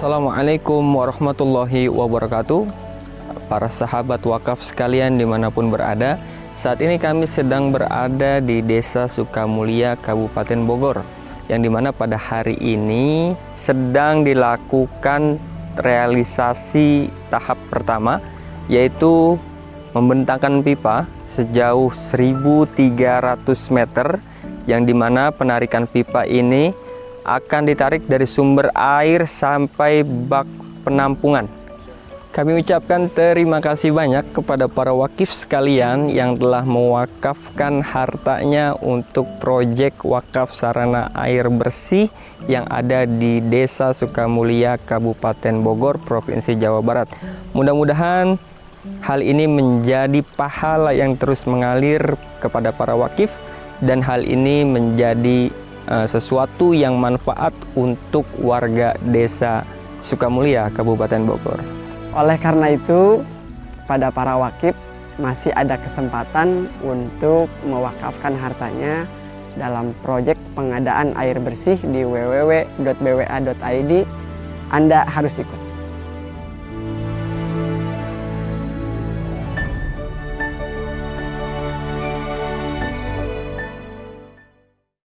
Assalamualaikum warahmatullahi wabarakatuh. Para sahabat wakaf sekalian di mana pun berada Saat ini kami sedang berada di Desa Sukamulia, Kabupaten Bogor Yang di mana pada hari ini sedang dilakukan realisasi tahap pertama Yaitu membentangkan pipa sejauh 1300 meter Yang di mana penarikan pipa ini akan ditarik dari sumber air sampai bak penampungan. Kami ucapkan terima kasih banyak kepada para wakif sekalian yang telah mewakafkan hartanya untuk proyek wakaf sarana air bersih yang ada di Desa Sukamulia, Kabupaten Bogor, Provinsi Jawa Barat. Mudah-mudahan hal ini menjadi pahala yang terus mengalir kepada para wakif dan hal ini menjadi uh, sesuatu yang manfaat untuk warga desa Sukamulia, Kabupaten Bogor. Oleh karena itu, pada para wakif masih ada kesempatan untuk mewakafkan hartanya dalam proyek pengadaan air bersih di www.bwa.id. Anda harus ikut.